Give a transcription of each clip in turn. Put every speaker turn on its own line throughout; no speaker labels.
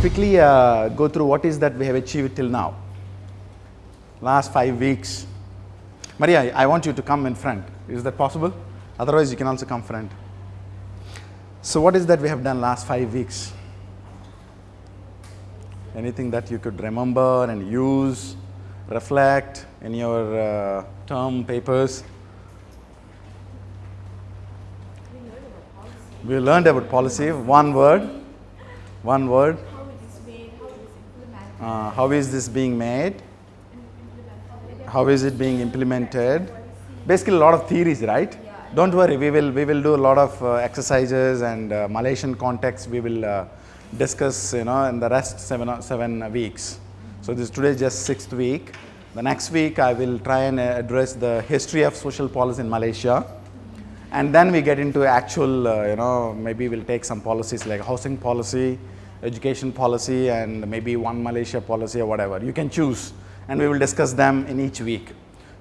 quickly uh, go through what is that we have achieved till now. Last five weeks. Maria, I want you to come in front. Is that possible? Otherwise, you can also come front. So what is that we have done last five weeks? Anything that you could remember and use, reflect in your uh, term papers? We learned about policy, one word, one word.
How it is made, how it is implemented,
Uh, how is this being made? How is it being implemented? Basically, a lot of theories, right? Don't worry, we will we will do a lot of uh, exercises and uh, Malaysian context. We will uh, discuss, you know, in the rest seven uh, seven weeks. So this today is just sixth week. The next week, I will try and uh, address the history of social policy in Malaysia, and then we get into actual, uh, you know, maybe we'll take some policies like housing policy, education policy, and maybe one Malaysia policy or whatever. You can choose, and we will discuss them in each week.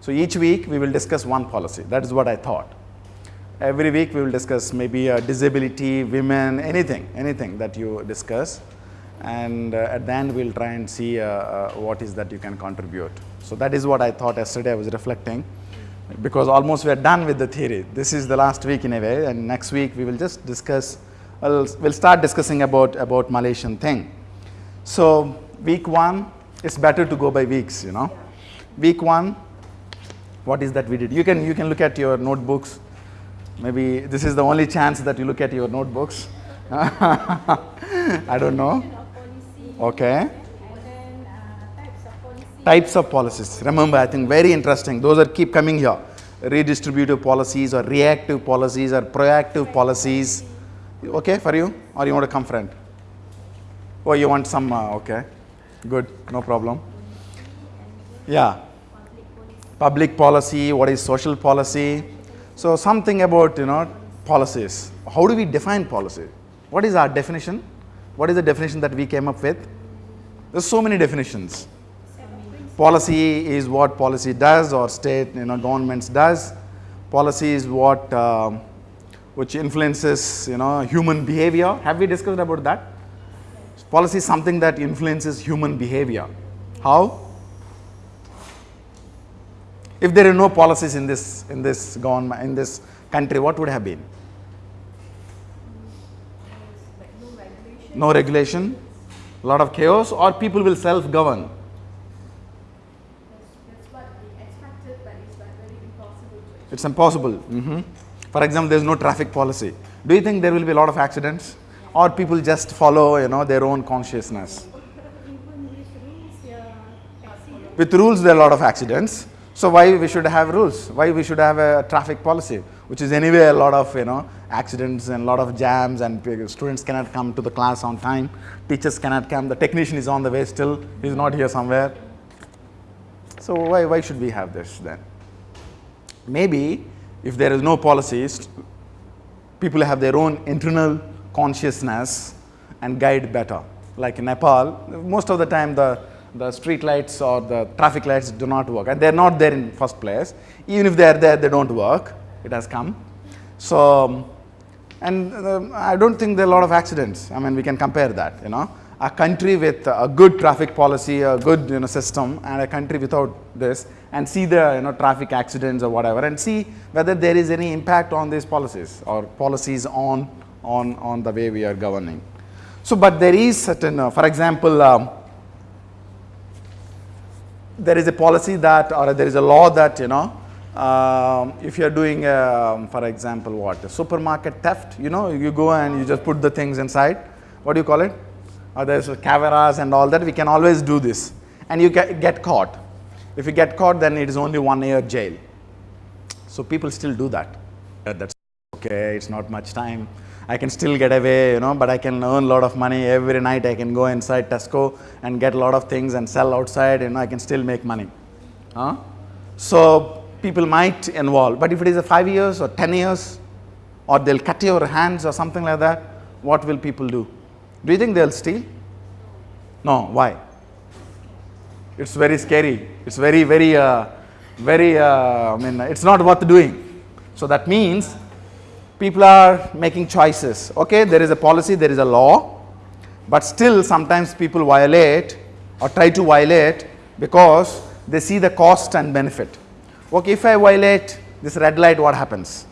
So each week we will discuss one policy. That is what I thought. Every week we will discuss maybe uh, disability, women, anything, anything that you discuss. And uh, at the end we'll try and see uh, uh, what is that you can contribute. So that is what I thought yesterday I was reflecting because almost we are done with the theory. This is the last week in a way and next week we will just discuss, we'll, we'll start discussing about, about Malaysian thing. So week one, it's better to go by weeks, you know. Week one, what is that we did? You can, you can look at your notebooks. Maybe this is the only chance that you look at your notebooks. I don't know. Okay.
Types of
policies. Remember, I think very interesting. Those are keep coming here. Redistributive policies or reactive policies or proactive policies. Okay for you? Or you want to come friend? Oh, you want some, uh, okay. Good, no problem. Yeah. Public policy, what is social policy? So something about, you know, policies. How do we define policy? What is our definition? What is the definition that we came up with? There's so many definitions. Policy is what policy does or state, you know, governments does. Policy is what, um, which influences, you know, human behavior. Have we discussed about that? Policy is something that influences human behavior. How? If there are no policies in this, in this government, in this country, what would have been?
No regulation.
No regulation, a lot of chaos, or people will self-govern.
That's, that's what we expected, but it's impossible
impossible. Mhm. For example, there is no traffic policy. Do you think there will be a lot of accidents? Or people just follow, you know, their own consciousness?
With rules,
there are a lot of accidents. So why we should have rules? Why we should have a traffic policy, which is anyway a lot of, you know, accidents and a lot of jams and students cannot come to the class on time. Teachers cannot come. The technician is on the way still. He's not here somewhere. So why, why should we have this then? Maybe if there is no policies, people have their own internal consciousness and guide better. Like in Nepal, most of the time the, the street lights or the traffic lights do not work and they're not there in first place. Even if they're there, they don't work. It has come. So, and um, I don't think there are a lot of accidents. I mean, we can compare that, you know. A country with a good traffic policy, a good you know, system, and a country without this, and see the you know, traffic accidents or whatever, and see whether there is any impact on these policies or policies on, on, on the way we are governing. So, but there is certain, uh, for example, um, there is a policy that or there is a law that you know um, if you are doing um, for example what a supermarket theft you know you go and you just put the things inside. What do you call it? Or there's cameras and all that. We can always do this. And you get caught if you get caught then it is only one year jail. So people still do that. Uh, that's okay it's not much time. I can still get away you know but i can earn a lot of money. Every night i can go inside tesco and get a lot of things and sell outside you know, i can still make money. Huh? so people might involve but if it is a 5 years or 10 years or they'll cut your hands or something like that what will people do? Do you think they'll steal? No why it's very scary it's very very uh, very uh, i mean it's not worth doing so that means people are making choices okay there is a policy there is a law But still, sometimes people violate or try to violate because they see the cost and benefit. Okay, if I violate this red light, what happens?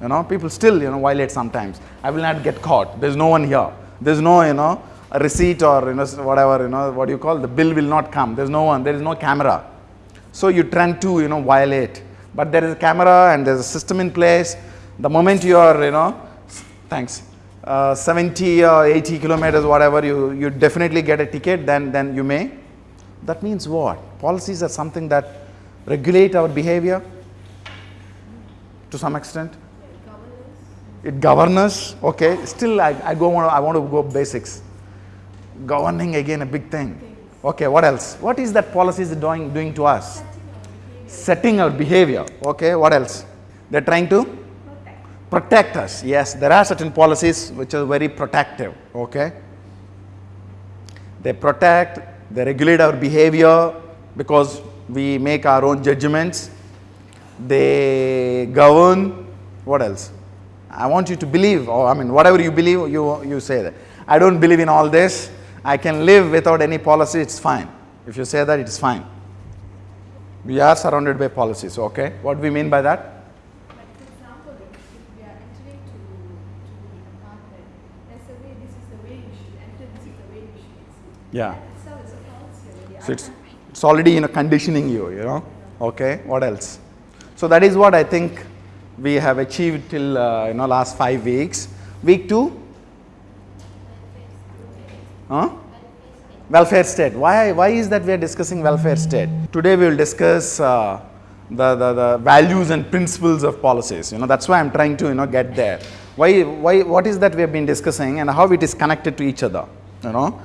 You know, people still, you know, violate sometimes. I will not get caught. There's no one here. There's no, you know, a receipt or, you know, whatever, you know, what do you call, the bill will not come. There's no one. There is no camera. So you tend to, you know, violate. But there is a camera and there's a system in place. The moment you are, you know, thanks, uh, 70 or 80 kilometers, whatever, you, you definitely get a ticket, then, then you may. That means what? Policies are something that regulate our behavior to some extent. It governs okay. Still, I, I go. I want to go basics. Governing again a big thing. Okay, what else? What is that policies doing doing to us? Setting our behavior. Okay, what else? They're trying to protect us. Yes, there are certain policies which are very protective. Okay, they protect, they regulate our behavior because we make our own judgments. They govern. What else? I want you to believe, or I mean, whatever you believe, you, you say that. I don't believe in all this. I can live without any policy, it's fine. If you say that, it's fine. We are surrounded by policies, okay? What do we mean by that? Yeah. So it's, it's already you know, conditioning you, you know? Okay, what else? So that is what I think we have achieved till uh, you know last five weeks. Week two, huh? Welfare state. Why why is that we are discussing welfare state? Today we will discuss uh, the, the the values and principles of policies. You know that's why I'm trying to you know get there. Why why what is that we have been discussing and how it is connected to each other? You know.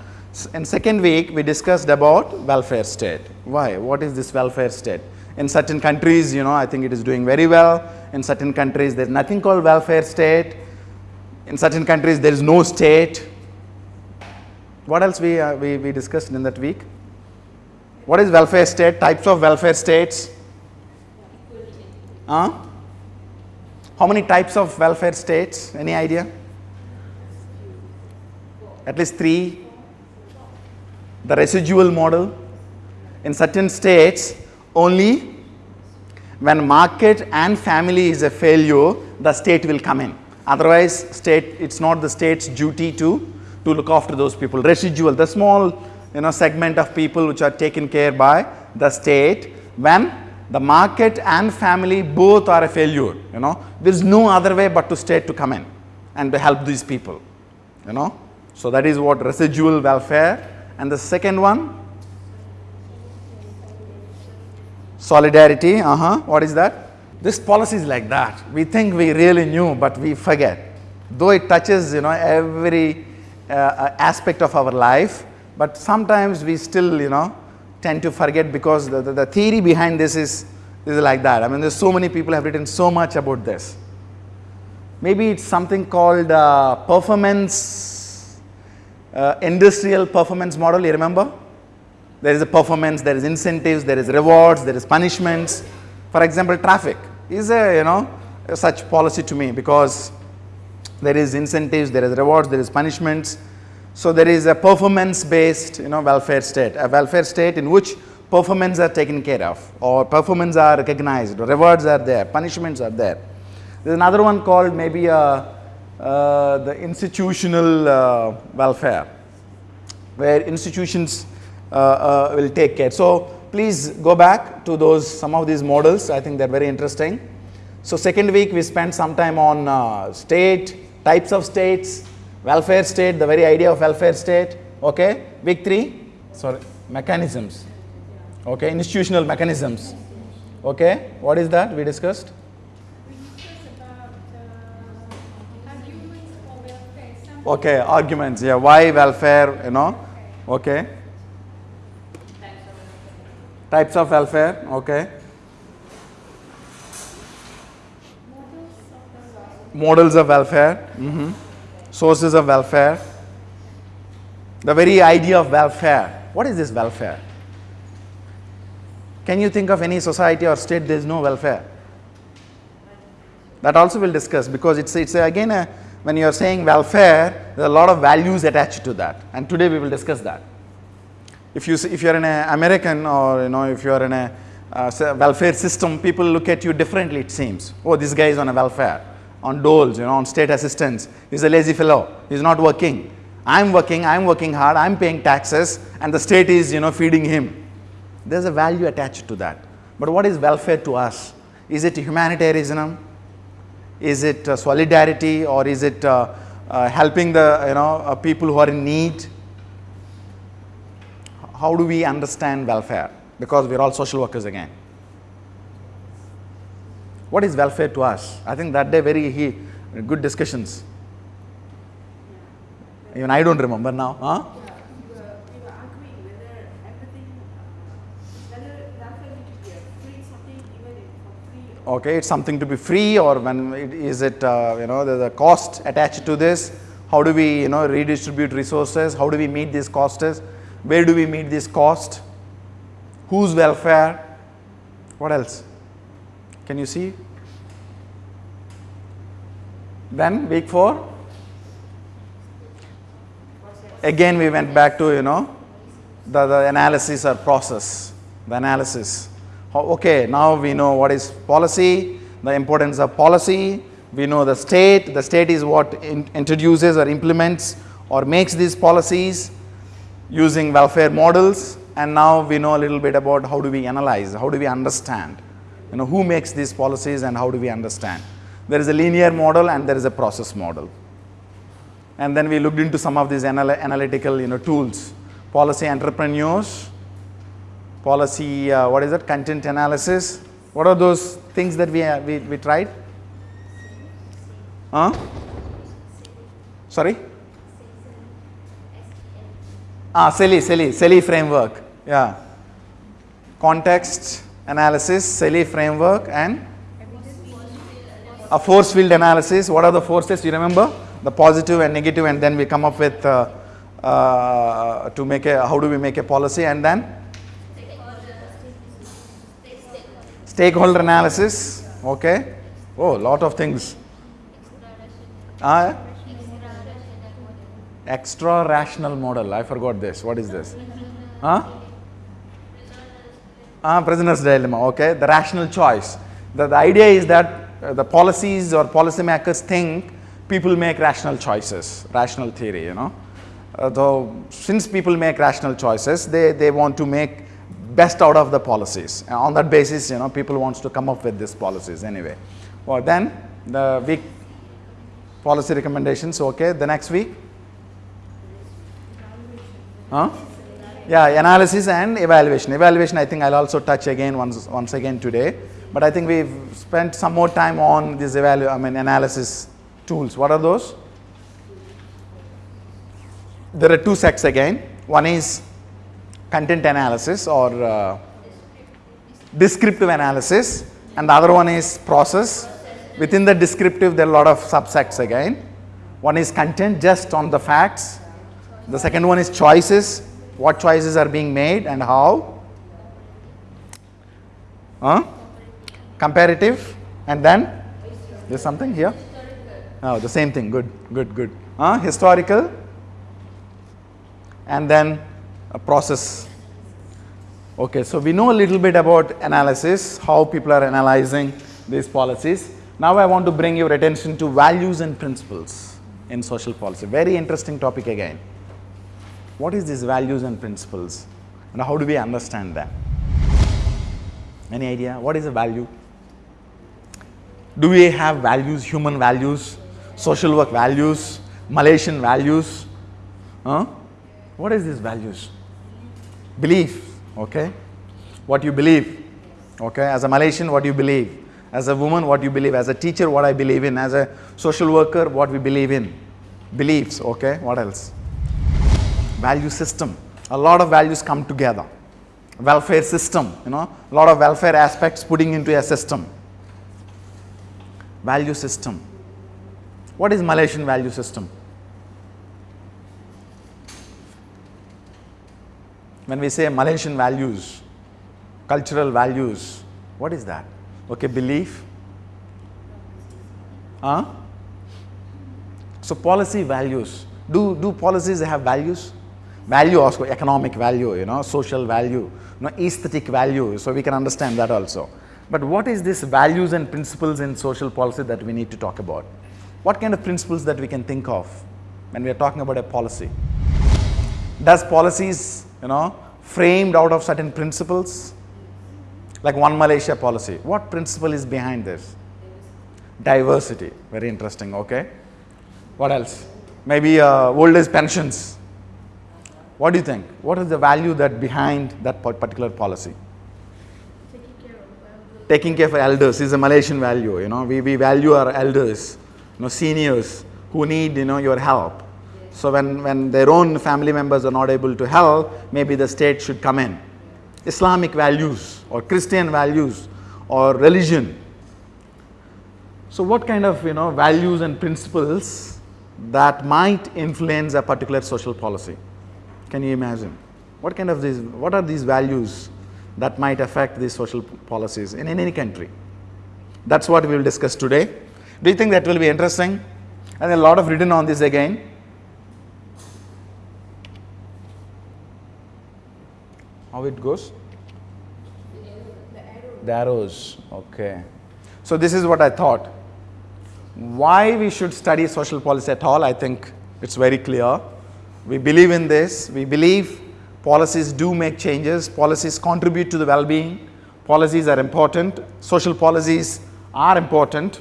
In second week we discussed about welfare state. Why? What is this welfare state? In certain countries, you know, I think it is doing very well. In certain countries, there's nothing called welfare state. In certain countries, there is no state. What else we, uh, we, we discussed in that week? What is welfare state? Types of welfare states? Huh? How many types of welfare states? Any idea? At least three. The residual model. In certain states, only when market and family is a failure, the state will come in. Otherwise, state it's not the state's duty to to look after those people. Residual, the small you know segment of people which are taken care by the state when the market and family both are a failure. You know there is no other way but to state to come in and to help these people. You know so that is what residual welfare. And the second one Solidarity, uh huh. What is that? This policy is like that. We think we really knew, but we forget. Though it touches, you know, every uh, aspect of our life, but sometimes we still, you know, tend to forget because the, the, the theory behind this is, is like that. I mean, there's so many people have written so much about this. Maybe it's something called uh, performance, uh, industrial performance model. You remember? There is a performance, there is incentives, there is rewards, there is punishments. For example, traffic is a you know such policy to me because there is incentives, there is rewards, there is punishments. So there is a performance-based you know welfare state, a welfare state in which performance are taken care of, or performance are recognized, rewards are there, punishments are there. There's another one called maybe uh, uh, the institutional uh, welfare, where institutions uh, uh, will take care. So please go back to those some of these models. I think they're very interesting. So second week we spent some time on uh, state, types of states, welfare state, the very idea of welfare state. Okay. Week three, sorry, mechanisms. Okay, institutional mechanisms. Okay, what is that we discussed?
We discussed about arguments for welfare. Some
Okay, arguments. Yeah, why welfare? You know. Okay. Types of welfare. Okay.
Models of
welfare, mhm. sources of welfare, the very idea of welfare. What is this welfare? Can you think of any society or state there is no welfare? That also we'll discuss because it's, it's again a, when you are saying welfare, there are a lot of values attached to that. And today we will discuss that. If you, if you are in an American or you know, if you are in a uh, welfare system, people look at you differently it seems. Oh, this guy is on a welfare, on doles, you know, on state assistance. He's a lazy fellow. He's not working. I'm working, I'm working hard, I'm paying taxes and the state is, you know, feeding him. There's a value attached to that. But what is welfare to us? Is it humanitarianism? Is it uh, solidarity or is it uh, uh, helping the, you know, uh, people who are in need? How do we understand welfare? Because we're all social workers again. What is welfare to us? I think that day very he, good discussions. Even I don't remember now. Huh?
Yeah, we were, we were arguing whether everything, uh, whether welfare need to be a free something given it for free. or-
Okay, it's something to be free or when it, is it, uh, you know, there's a cost attached to this? How do we, you know, redistribute resources? How do we meet these costs? Where do we meet this cost? Whose welfare? What else? Can you see? Then week four. Again, we went back to, you know, the, the analysis or process, the analysis. Okay, now we know what is policy, the importance of policy. We know the state. The state is what in- introduces or implements or makes these policies using welfare models. And now we know a little bit about how do we analyze, how do we understand, you know, who makes these policies and how do we understand. There is a linear model and there is a process model. And then we looked into some of these anal- analytical you know tools. Policy entrepreneurs policy uh, what is it? Content analysis. What are those things that we uh, we, we tried? Huh? Sorry? Ah SELI SELI SELI framework. Yeah. Context analysis SELI framework and a force field analysis. What are the forces? You remember the positive and negative, and then we come up with uh, uh, to make a how do we make a policy, and then stakeholder analysis. Okay. Oh, lot of things. Uh, extra rational model. I forgot this. What is this? Huh? Ah, prisoner's dilemma. Okay, the rational choice. The, the idea is that uh, the policies or policymakers think people make rational choices, rational theory, you know. Uh, since people make rational choices, they, they want to make best out of the policies. And on that basis, you know, people wants to come up with these policies anyway. Well, then the week policy recommendations. Okay, the next week. Huh? Yeah, analysis and evaluation. Evaluation, I think I'll also touch again once once again today. But I think we've spent some more time on these evalu- I mean analysis tools. What are those? There are two sets again. One is content analysis or uh, descriptive analysis, and the other one is process. Within the descriptive, there are a lot of subsets again. One is content, just on the facts. The second one is choices, what choices are being made and how. Huh? Comparative, and then there's something here. Oh, the same thing. Good, good, good. Huh? Historical, and then a process. Okay, so we know a little bit about analysis, how people are analyzing these policies. Now I want to bring your attention to values and principles in social policy. Very interesting topic again. What is these values and principles and how do we understand them? Any idea? What is a value? Do we have values, human values, social work values, Malaysian values? Huh? What is these values? Belief, okay? What you believe, okay? As a Malaysian, what you believe? As a woman, what you believe? As a teacher, what I believe in? As a social worker, what we believe in? Beliefs, okay? What else? Value system. A lot of values come together. Welfare system, you know, a lot of welfare aspects putting into a system. Value system. What is Malaysian value system? When we say Malaysian values, cultural values, what is that? Okay, belief. Huh? So policy values. Do, do policies have values? Value also, economic value, you know, social value, you know, aesthetic value. So we can understand that also. But what is this values and principles in social policy that we need to talk about? What kind of principles that we can think of when we are talking about a policy? Does policies, you know, framed out of certain principles? Like one Malaysia policy. What principle is behind this? Diversity. Very interesting. Okay. What else? Maybe uh, old age pensions. What do you think? What is the value that behind that particular policy?
Taking care of elders.
Taking care of elders is a Malaysian value. You know, we, we value our elders, you know, seniors who need you know your help. So when, when their own family members are not able to help, maybe the state should come in. Islamic values or Christian values or religion. So what kind of you know values and principles that might influence a particular social policy? Can you imagine? What kind of these, what are these values that might affect these social policies in, in any country? That's what we will discuss today. Do you think that will be interesting? And a lot of written on this again. How it goes? The arrows. Okay. So this is what I thought. Why we should study social policy at all, I think it's very clear. We believe in this. We believe policies do make changes. Policies contribute to the well-being. Policies are important. Social policies are important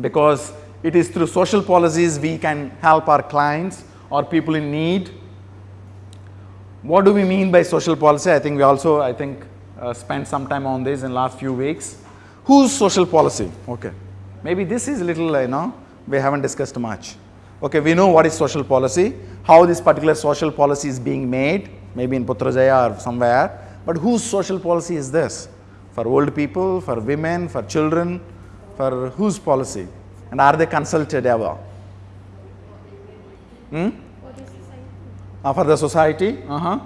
because it is through social policies we can help our clients or people in need. What do we mean by social policy? I think we also, I think, uh, spent some time on this in last few weeks. Whose social policy? Okay. Maybe this is a little, you know, we haven't discussed much. Okay, we know what is social policy, how this particular social policy is being made, maybe in Putrajaya or somewhere, but whose social policy is this? For old people, for women, for children, for whose policy? And are they consulted ever? Hmm? Uh, for the society? Uh-huh.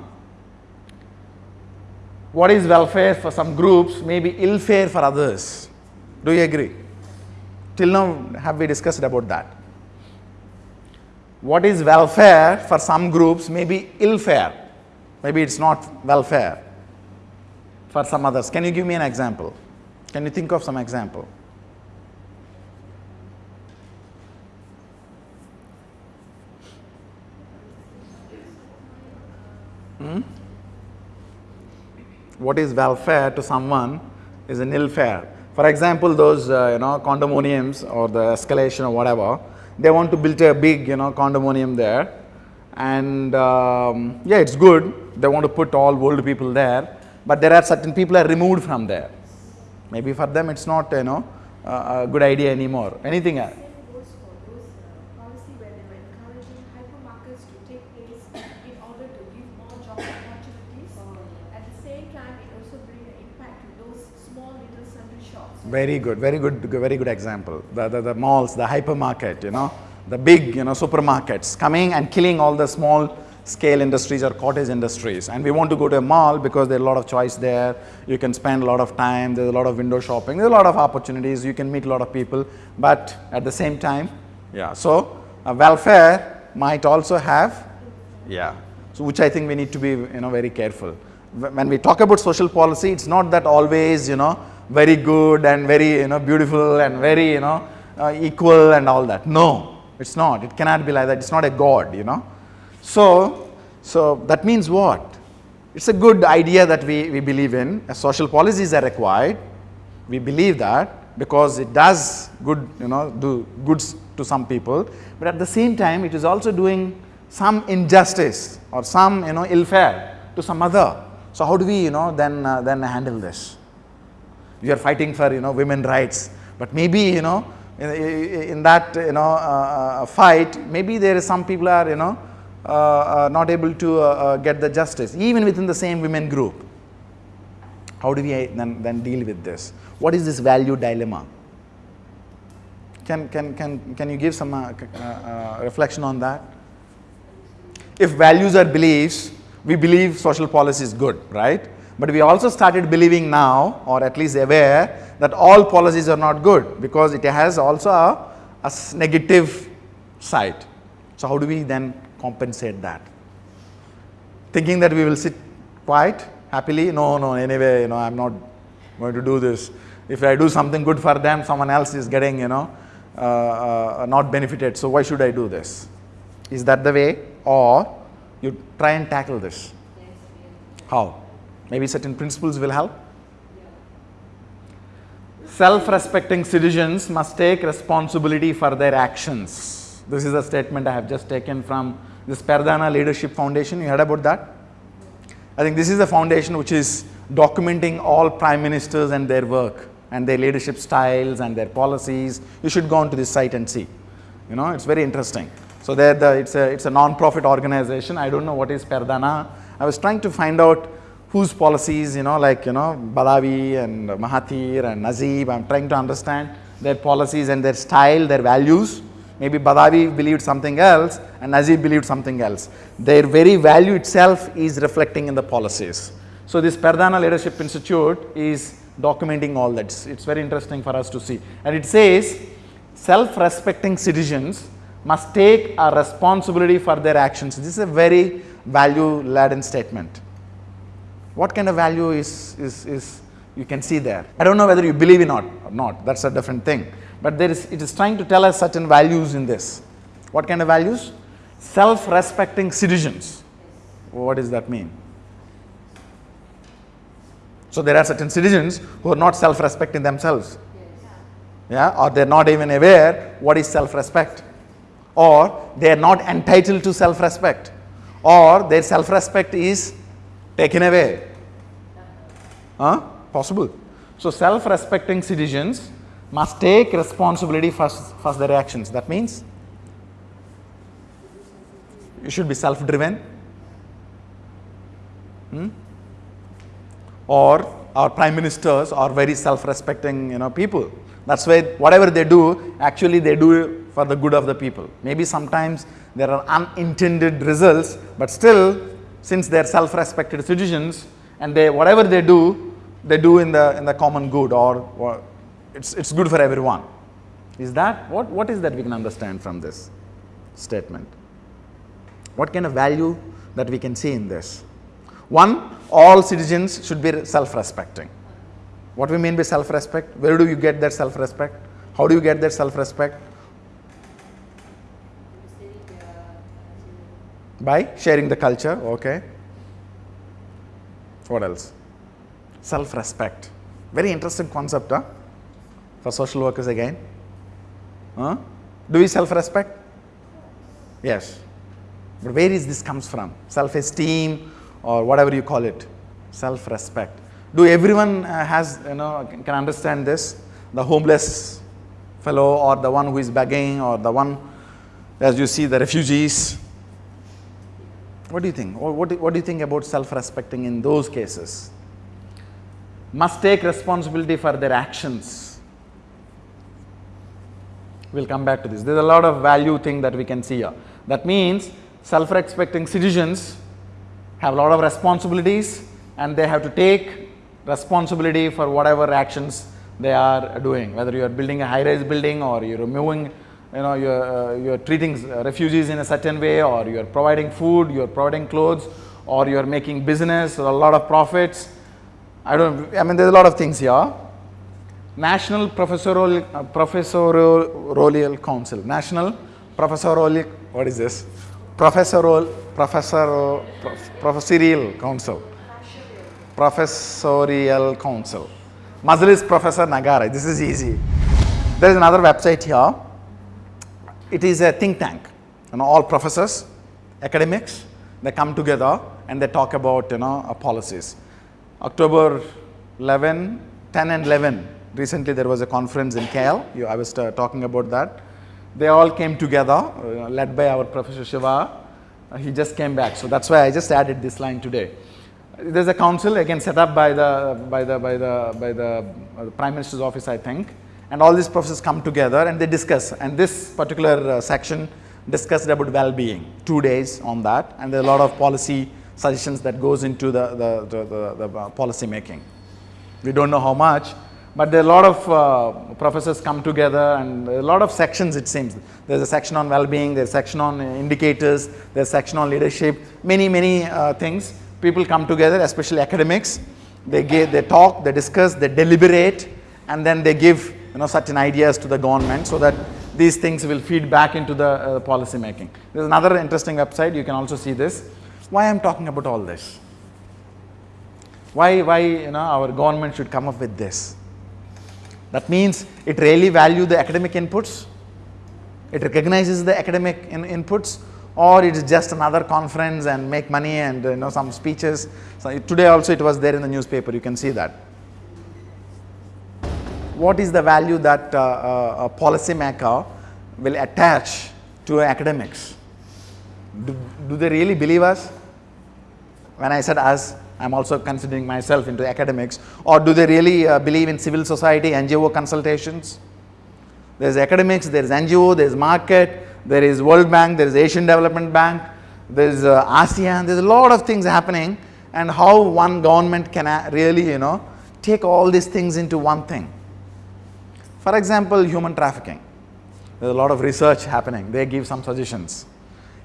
What is welfare for some groups, maybe ill fare for others? Do you agree? Till now, have we discussed about that? What is welfare for some groups, maybe ill fare? Maybe it's not welfare for some others. Can you give me an example? Can you think of some example? Hmm? What is welfare to someone is an ill fare. For example, those uh, you know condominiums or the escalation or whatever, they want to build a big you know condominium there, and um, yeah, it's good. They want to put all old people there, but there are certain people are removed from there. Maybe for them it's not you know a good idea anymore. Anything else?
Same goes for those uh, policy where they were encouraging hypermarkets to take place in order to give more job opportunities. At the same time, it also bring an impact to those small little sundry shops.
Very good, very good, very good example. The, the, the malls, the hypermarket, you know, the big, you know, supermarkets coming and killing all the small scale industries or cottage industries. And we want to go to a mall because there's a lot of choice there. You can spend a lot of time. There's a lot of window shopping. There's a lot of opportunities. You can meet a lot of people. But at the same time, yeah. So uh, welfare might also have, yeah. So which I think we need to be, you know, very careful. When we talk about social policy, it's not that always, you know, very good and very, you know, beautiful and very, you know, uh, equal and all that. No, it's not. It cannot be like that. It's not a god, you know. So, so that means what? It's a good idea that we, we believe in. Uh, Social policies are required. We believe that because it does good, you know, do goods to some people. But at the same time, it is also doing some injustice or some, you know, ill fare to some other. So how do we, you know, then uh, then handle this? We are fighting for, you know, women rights, but maybe, you know, in, in that, you know, uh, uh, fight, maybe there is some people are, you know, uh, uh, not able to uh, get the justice, even within the same women group. How do we then, then deal with this? What is this value dilemma? Can, can, can, can you give some reflection on that? If values are beliefs, we believe social policy is good, right? But we also started believing now, or at least aware, that all policies are not good because it has also a negative side. So, how do we then compensate that? Thinking that we will sit quiet happily? No, no, anyway, you know, I'm not going to do this. If I do something good for them, someone else is getting, you know, uh, uh, not benefited. So, why should I do this? Is that the way? Or you try and tackle this? How? Maybe certain principles will help? Self-respecting citizens must take responsibility for their actions. This is a statement I have just taken from this Perdana Leadership Foundation. You heard about that? I think this is a foundation which is documenting all prime ministers and their work and their leadership styles and their policies. You should go onto this site and see. You know, it's very interesting. So there, the, it's a it's a non-profit organization. I don't know what is Perdana. I was trying to find out whose policies, you know, like, you know, Badawi and Mahathir and Najib, I'm trying to understand their policies and their style, their values. Maybe Badawi believed something else and Najib believed something else. Their very value itself is reflecting in the policies. So this Perdana Leadership Institute is documenting all that. It's very interesting for us to see. And it says, self-respecting citizens must take a responsibility for their actions. This is a very value-laden statement. What kind of value is, is, is you can see there? I don't know whether you believe in or not, that's a different thing. But there is, it is trying to tell us certain values in this. What kind of values? Self-respecting citizens. What does that mean? So there are certain citizens who are not self-respecting themselves. Yeah, or they're not even aware what is self-respect. Or they are not entitled to self-respect. Or their self-respect is taken away. Huh? Possible. So self-respecting citizens must take responsibility for, for their actions. That means you should be self-driven. Hmm? Or our prime ministers are very self-respecting, you know, people. That's why whatever they do, actually they do for the good of the people. Maybe sometimes there are unintended results, but still since they are self-respected citizens and they whatever they do, they do in the in the common good or, or it's it's good for everyone. Is that what what is that we can understand from this statement? What kind of value that we can see in this? One, all citizens should be self-respecting. What we mean by self-respect? Where do you get that self-respect? How do you get that self-respect? By sharing the culture, okay. What else? Self-respect. Very interesting concept, huh? For social workers again. Huh? Do we self-respect? Yes. But where is this comes from? Self-esteem or whatever you call it. Self-respect. Do everyone uh, has, you know, can understand this? The homeless fellow or the one who is begging or the one, as you see, the refugees, what do you think? What, what, what do you think about self-respecting in those cases? Must take responsibility for their actions. We'll come back to this. There's a lot of value thing that we can see here. That means self-respecting citizens have a lot of responsibilities and they have to take responsibility for whatever actions they are doing. Whether you are building a high-rise building or you're removing you know you're, uh, you're treating refugees in a certain way or you're providing food, you're providing clothes or you're making business, or a lot of profits. I don't, I mean there's a lot of things here. National Professorial, uh, Professorial Council, National Professorial, what is this? Professorial, Professor, Professorial Council. Professorial Council. Majlis Professor Negara, this is easy. There is another website here it is a think tank. You know, all professors, academics, they come together and they talk about you know uh, policies. October 11, 10 and 11, recently there was a conference in KL, you, I was uh, talking about that. They all came together, uh, led by our Professor Shiva. Uh, he just came back, so that's why I just added this line today. There's a council again set up by the by the by the by the, uh, the Prime Minister's office, I think and all these professors come together and they discuss and this particular uh, section discussed about well-being, two days on that and there are a lot of policy suggestions that goes into the, the, the, the, the uh, policy making. We don't know how much, but there are a lot of uh, professors come together and a lot of sections it seems. There's a section on well-being, there's a section on indicators, there's a section on leadership, many, many uh, things. People come together, especially academics. They, give, they talk, they discuss, they deliberate, and then they give you know, certain ideas to the government so that these things will feed back into the uh, policy making. There's another interesting website, you can also see this. Why I'm talking about all this? Why, why you know, our government should come up with this? That means it really value the academic inputs, it recognizes the academic in inputs, or it is just another conference and make money and you know some speeches. So today also it was there in the newspaper, you can see that. What is the value that uh, uh, a policymaker will attach to academics? Do, do they really believe us? When I said us, I'm also considering myself into academics or do they really uh, believe in civil society, NGO consultations? There's academics, there's NGO, there's market, there is World Bank, there is Asian Development Bank, there's uh, ASEAN, there's a lot of things happening and how one government can really, you know, take all these things into one thing. For example, human trafficking. There's a lot of research happening. They give some suggestions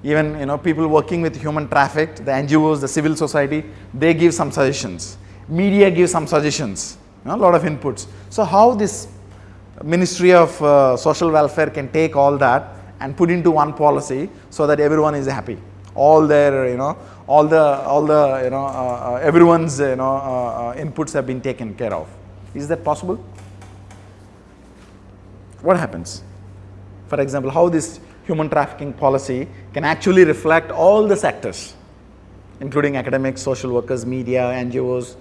even you know people working with human trafficked, the NGOs, the civil society, they give some suggestions. Media gives some suggestions, you know, a lot of inputs. So how this Ministry of uh, Social Welfare can take all that and put into one policy so that everyone is happy. All their you know all the all the you know uh, uh, everyone's you know uh, uh, inputs have been taken care of. Is that possible? What happens? For example, how this human trafficking policy can actually reflect all the sectors, including academics, social workers, media, NGOs,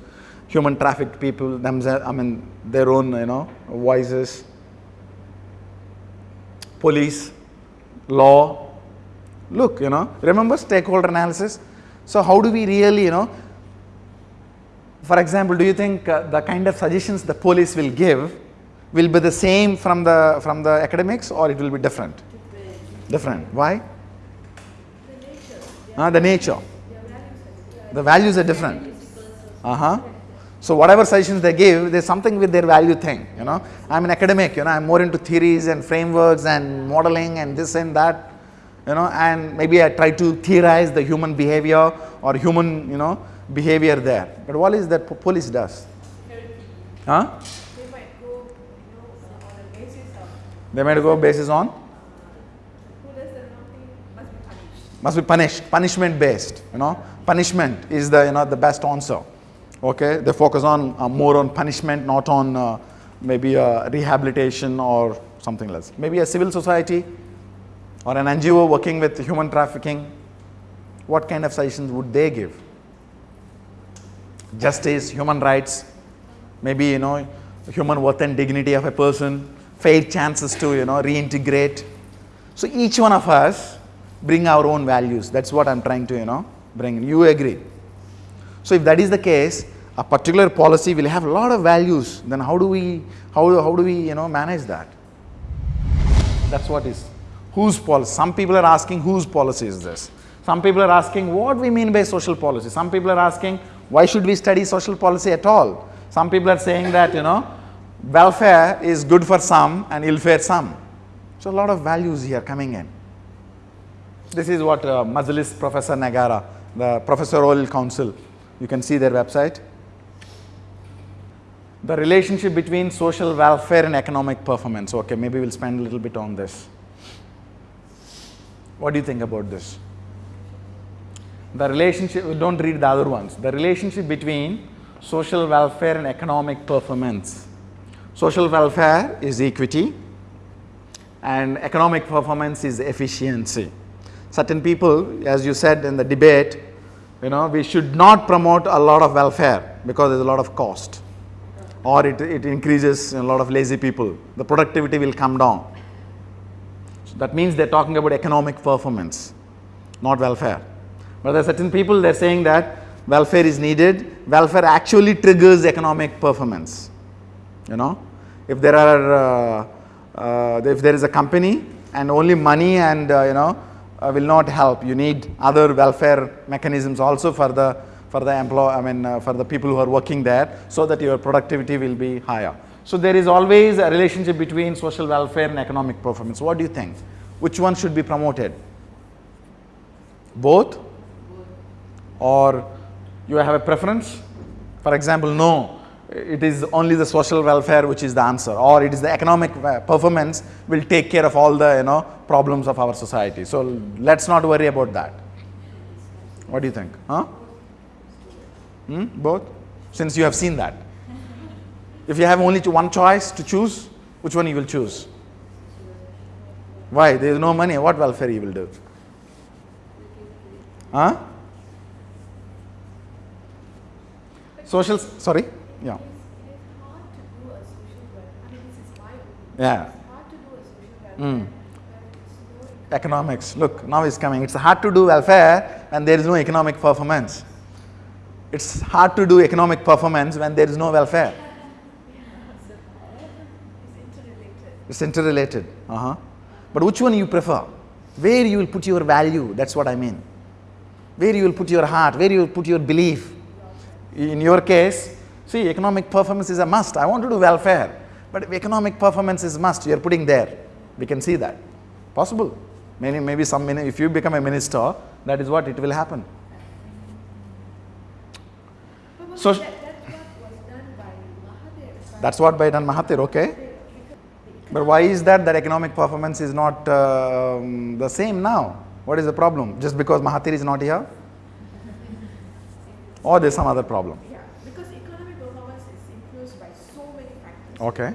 human trafficked people themselves, I mean, their own, you know, voices, police, law. Look, you know, remember stakeholder analysis? So how do we really, you know, for example, do you think uh, the kind of suggestions the police will give will be the same from the, from the academics or it will be different? Different. Why?
The nature,
Uh, the nature. The values are different. Uh huh. So whatever suggestions they give, there's something with their value thing. You know, I'm an academic. You know, I'm more into theories and frameworks and modeling and this and that. You know, and maybe I try to theorize the human behavior or human, you know, behavior there. But what is that police does? Huh?
they might go, you know, on the basis of
They might go basis on
must be punished.
punishment based. You know, punishment is the you know the best answer. Okay, they focus on uh, more on punishment, not on uh, maybe uh, rehabilitation or something else. Maybe a civil society or an NGO working with human trafficking. What kind of suggestions would they give? Justice, human rights, maybe you know human worth and dignity of a person, fair chances to you know reintegrate. So each one of us bring our own values. That's what I'm trying to you know bring. You agree? So if that is the case, a particular policy will have a lot of values. Then how do we how, how do we you know manage that? That's what is whose policy. Some people are asking whose policy is this. Some people are asking what we mean by social policy. Some people are asking why should we study social policy at all. Some people are saying that you know welfare is good for some and ill for some. So a lot of values here coming in. This is what uh, Majlis Professor Negara, the Professor Professorial Council, you can see their website. The relationship between social welfare and economic performance. Okay, maybe we'll spend a little bit on this. What do you think about this? The relationship, don't read the other ones. The relationship between social welfare and economic performance. Social welfare is equity and economic performance is efficiency. Certain people, as you said in the debate, you know, we should not promote a lot of welfare because there's a lot of cost or it, it increases a lot of lazy people. The productivity will come down. So that means they're talking about economic performance, not welfare. But there are certain people they're saying that welfare is needed. Welfare actually triggers economic performance. You know, if there are uh, uh, if there is a company and only money and uh, you know uh, will not help, you need other welfare mechanisms also for the for the employ. I mean for the people who are working there, so that your productivity will be higher. So there is always a relationship between social welfare and economic performance. What do you think? Which one should be promoted? Both? Or you have a preference? For example, no, it is only the social welfare which is the answer, or it is the economic uh, performance will take care of all the you know problems of our society. So let's not worry about that. What do you think? Huh? Hmm? Both? Since you have seen that. If you have only one choice to choose, which one you will choose? Why? There is no money. What welfare you will do? Huh? Social, sorry? Yeah.
It is hard to do a social welfare. I mean, this is my opinion.
Yeah.
It's hard to do a social welfare
Mm.
when
Economics. Look, now it's coming. It's hard to do welfare and there is no economic performance. It's hard to do economic performance when there is no welfare.
It's interrelated.
It's interrelated. Uh-huh. But which one you prefer? Where you will put your value, that's what I mean. Where you will put your heart, where you will put your belief. In your case, see, economic performance is a must. I want to do welfare. But if economic performance is must, you are putting there. We can see that. Possible. Maybe, maybe some, if you become a minister, that is what it will happen. So-
that, that's what was done by Mahathir.
That's what by done Mahathir, okay? But why is that that economic performance is not um, the same now? What is the problem? Just because Mahathir is not here? Or there's some other problem?
Yeah, because economic performance is influenced by so many factors.
Okay.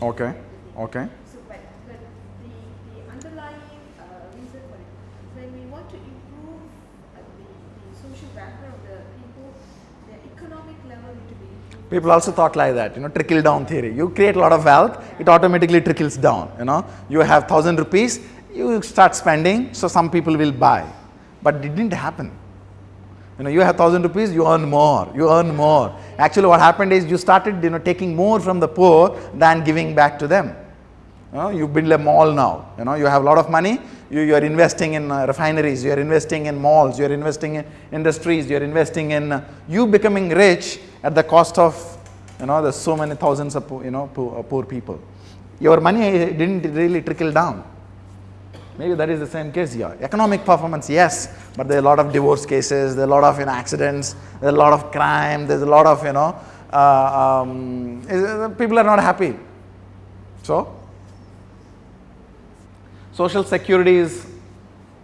Okay. Okay.
So, but, but the, the underlying uh, reason for it, when we want to improve uh, the, the social welfare of the people, the economic level need to be improved.
People also thought like that, you know, trickle down theory. You create a lot of wealth, it automatically trickles down. You know, you have thousand rupees, you start spending, so some people will buy. But it didn't happen. You know, you have thousand rupees, you earn more, you earn more. Actually, what happened is you started, you know, taking more from the poor than giving back to them. You, know, you build a mall now. You know, you have a lot of money. You, you are investing in uh, refineries. You are investing in malls. You are investing in industries. You are investing in uh, you becoming rich at the cost of, you know, there's so many thousands of, you know, poor, uh, poor people. Your money didn't really trickle down. Maybe that is the same case here. Economic performance, yes, but there are a lot of divorce cases, there are a lot of you know, accidents, there's a lot of crime, there's a lot of, you know, uh, um, uh, people are not happy. So, social security is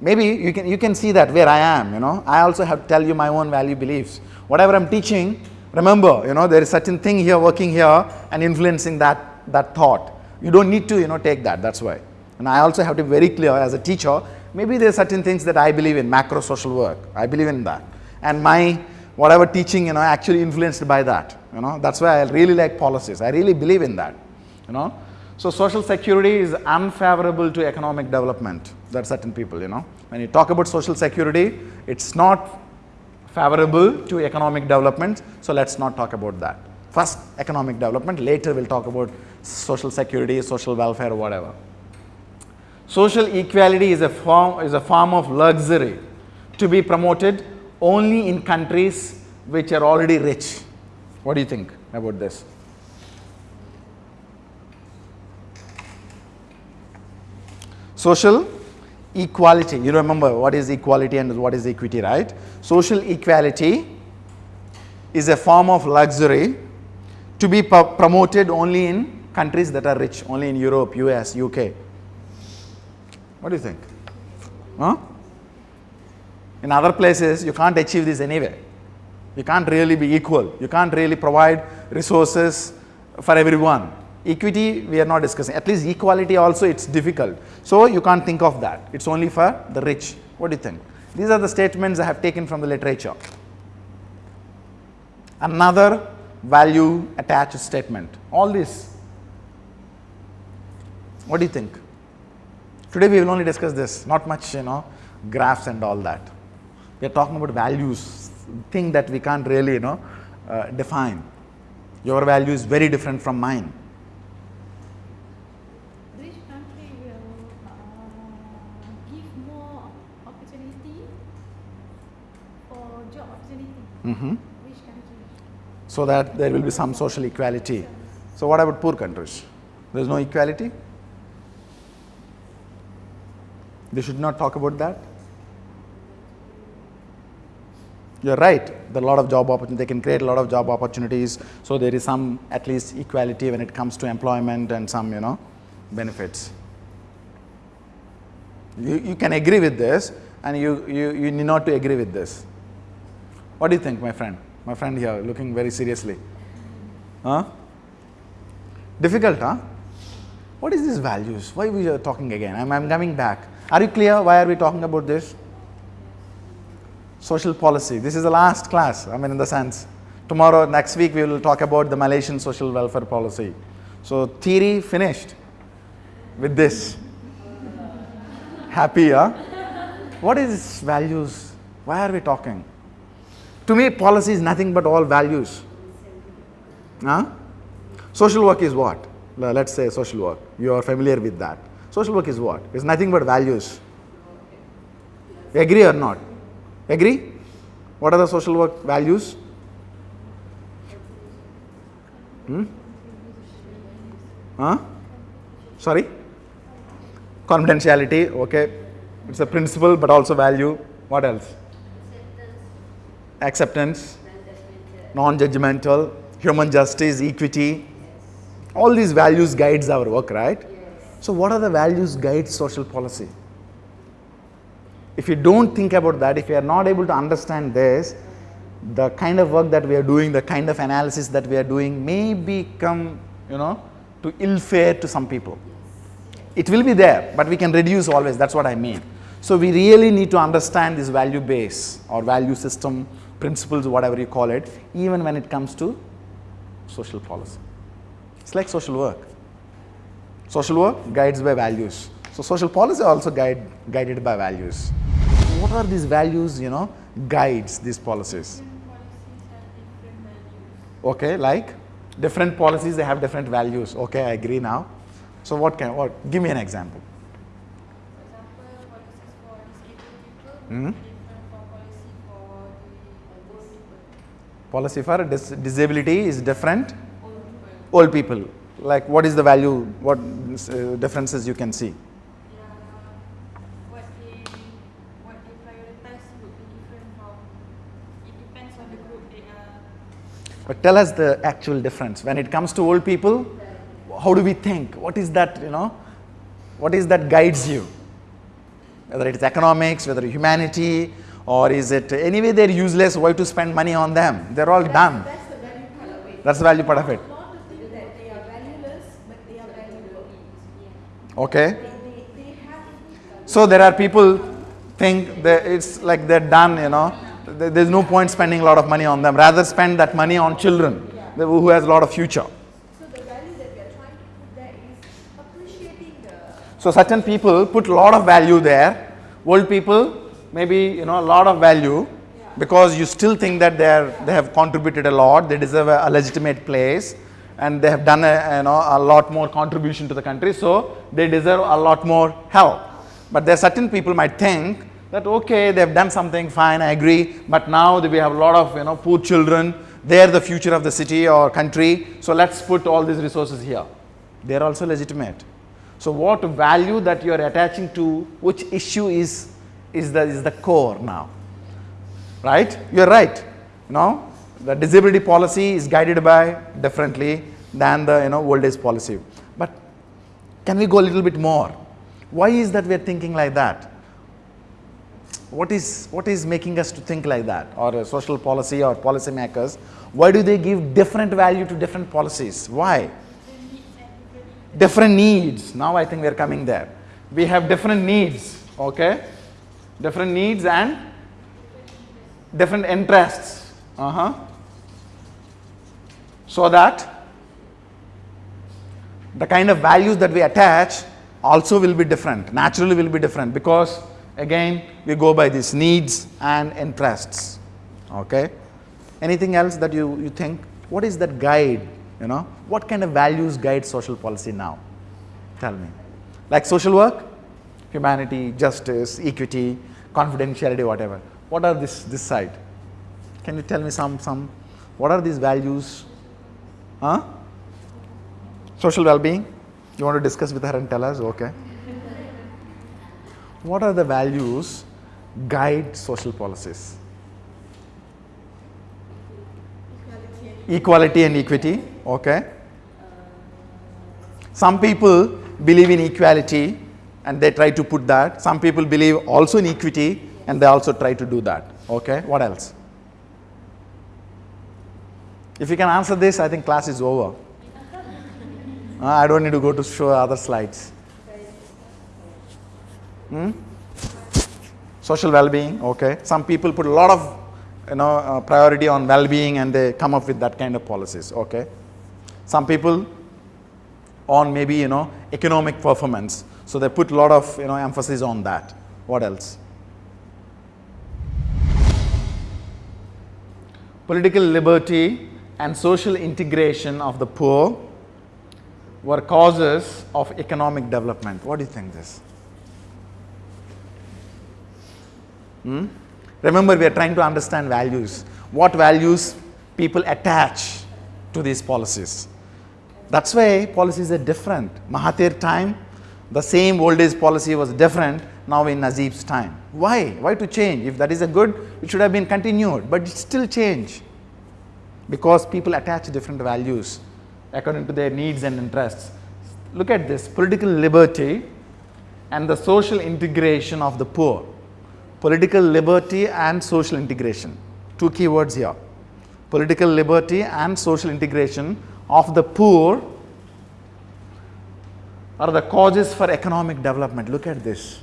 maybe you can you can see that where i am you know i also have to tell you my own value beliefs whatever i'm teaching remember you know there is certain thing here working here and influencing that that thought you don't need to you know take that that's why and i also have to be very clear as a teacher maybe there are certain things that i believe in macro social work. I believe in that. And my whatever teaching you know actually influenced by that you know. That's why i really like policies. I really believe in that you know. So social security is unfavorable to economic development. There are certain people you know. When you talk about social security it's not favorable to economic development. So let's not talk about that. First economic development. Later we'll talk about social security social welfare whatever social equality is a form is a form of luxury to be promoted only in countries which are already rich. What do you think about this? Social equality. You remember what is equality and what is equity right? Social equality is a form of luxury to be promoted only in countries that are rich only in europe us uk what do you think? Huh? in other places you can't achieve this anyway you can't really be equal. You can't really provide resources for everyone. Equity we are not discussing. At least equality also it's difficult. So you can't think of that. It's only for the rich. What do you think? These are the statements i have taken from the literature. Another value attached statement. All this. What do you think today we will only discuss this not much you know graphs and all that we are talking about values thing that we can't really you know uh, define your value is very different from mine
Which country will uh, give more opportunity for job opportunity?
Mhm.
Which country?
so that there will be some social equality So what about poor countries? There is no equality? They should not talk about that? You're right. There are a lot of job opportunities. They can create a lot of job opportunities. So there is some at least equality when it comes to employment and some you know benefits. You, you can agree with this and you, you, you need not to agree with this. What do you think, my friend? My friend here looking very seriously. Huh? Difficult, huh? What is these values? Why we are talking again? I'm, I'm coming back. Are you clear? Why are we talking about this? Social policy. This is the last class. I mean, in the sense, tomorrow, next week, we will talk about the Malaysian social welfare policy. So, theory finished with this. Happy, huh? What is values? Why are we talking? To me, policy is nothing but all values. Huh? Social work is what? Let's say social work. You are familiar with that. Social work is what? It's nothing but values. Agree or not? Agree? What are the social work values? Hmm? Huh? Sorry? Confidentiality, okay. It's a principle but also value. What else? Acceptance, non judgmental, human justice, equity. All these values guides our work, right? So, what are the values guide social policy? If you don't think about that, if you are not able to understand this, the kind of work that we are doing, the kind of analysis that we are doing may become, you know, to ill fare to some people. It will be there, but we can reduce always, that's what I mean. So, we really need to understand this value base or value system, principles, whatever you call it, even when it comes to social policy. It's like social work. Social work guides by values. So social policy also guide, guided by values. What are these values, you know, guides these policies? Okay, like different policies, they have different values. Okay, I agree now. So what can, what, give me an example. Hmm? Policy for dis disability is different. Old people. Like what is the value, what uh, differences you can see? But tell us the actual difference. When it comes to old people, how do we think? What is that, you know, what is that guides you? Whether it's economics, whether humanity, or is it anyway they're useless, why to spend money on them? They're all done.
That's the value part of it.
That's the value part of it.
Not to think that they are valueless, but they are valuable.
Okay. So there are people think that it's like they're done, you know. There's no point spending a lot of money on them. Rather spend that money on children who has a lot of future.
So
certain people put a lot of value there. Old people maybe you know a lot of value because you still think that they are they have contributed a lot. They deserve a, a legitimate place and they have done a, you know a lot more contribution to the country. So they deserve a lot more help. But there are certain people might think that okay they have done something fine I agree. But now we have a lot of you know poor children they are the future of the city or country. So let's put all these resources here. They are also legitimate. So what value that you are attaching to which issue is is the is the core now? Right? You are right. No the disability policy is guided by differently than the you know old age policy. But can we go a little bit more? Why is that we are thinking like that? What is what is making us to think like that? Or a social policy or policy makers why do they give different value to different policies? Why? Different needs. Now i think we are coming there. We have different needs okay? Different needs and different interests. Uh-huh so that the kind of values that we attach also will be different naturally will be different because again we go by these needs and interests okay? Anything else that you you think what is that guide you know? What kind of values guide social policy now? Tell me. Like social work humanity justice equity confidentiality whatever. What are this this side? Can you tell me some some what are these values huh Social well-being. You want to discuss with her and tell us? Okay. What are the values guide social policies? Equality and equity. Okay. Some people believe in equality and they try to put that. Some people believe also in equity and they also try to do that. Okay. What else? If you can answer this, I think class is over. Uh, I don't need to go to show other slides. Hmm? Social well-being, okay. Some people put a lot of you know uh, priority on well-being and they come up with that kind of policies, okay. Some people on maybe you know economic performance, so they put a lot of you know emphasis on that. What else? Political liberty and social integration of the poor were causes of economic development. What do you think this? Hmm? Remember, we are trying to understand values. What values people attach to these policies? That's why policies are different. Mahathir time, the same old age policy was different now in Najib's time. Why? Why to change? If that is a good, it should have been continued, but it still change because people attach different values according to their needs and interests. Look at this political liberty and the social integration of the poor. Political liberty and social integration. Two keywords here. Political liberty and social integration of the poor are the causes for economic development. Look at this.